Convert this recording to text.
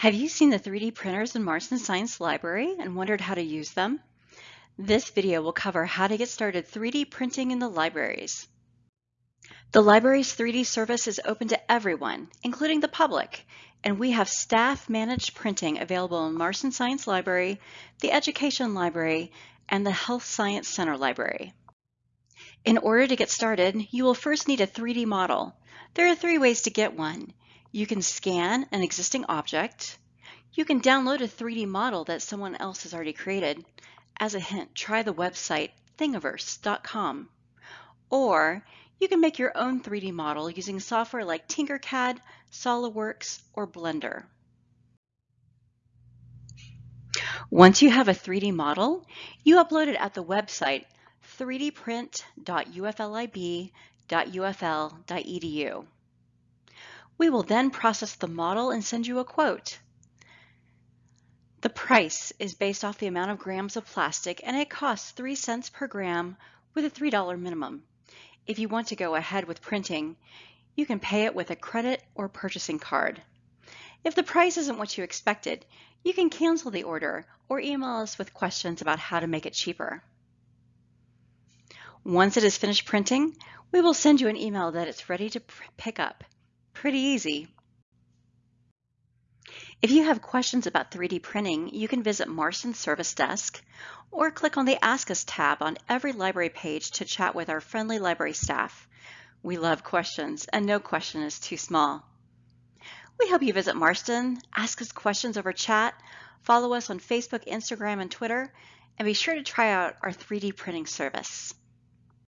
Have you seen the 3D printers in Marston Science Library and wondered how to use them? This video will cover how to get started 3D printing in the libraries. The library's 3D service is open to everyone, including the public, and we have staff-managed printing available in Marston Science Library, the Education Library, and the Health Science Center Library. In order to get started, you will first need a 3D model. There are three ways to get one. You can scan an existing object. You can download a 3D model that someone else has already created. As a hint, try the website thingiverse.com. Or you can make your own 3D model using software like Tinkercad, SOLIDWORKS, or Blender. Once you have a 3D model, you upload it at the website 3dprint.uflib.ufl.edu. We will then process the model and send you a quote. The price is based off the amount of grams of plastic and it costs 3 cents per gram with a $3 minimum. If you want to go ahead with printing, you can pay it with a credit or purchasing card. If the price isn't what you expected, you can cancel the order or email us with questions about how to make it cheaper. Once it is finished printing, we will send you an email that it's ready to pick up. Pretty easy. If you have questions about 3D printing, you can visit Marston Service Desk or click on the Ask Us tab on every library page to chat with our friendly library staff. We love questions and no question is too small. We hope you visit Marston, ask us questions over chat, follow us on Facebook, Instagram, and Twitter, and be sure to try out our 3D printing service.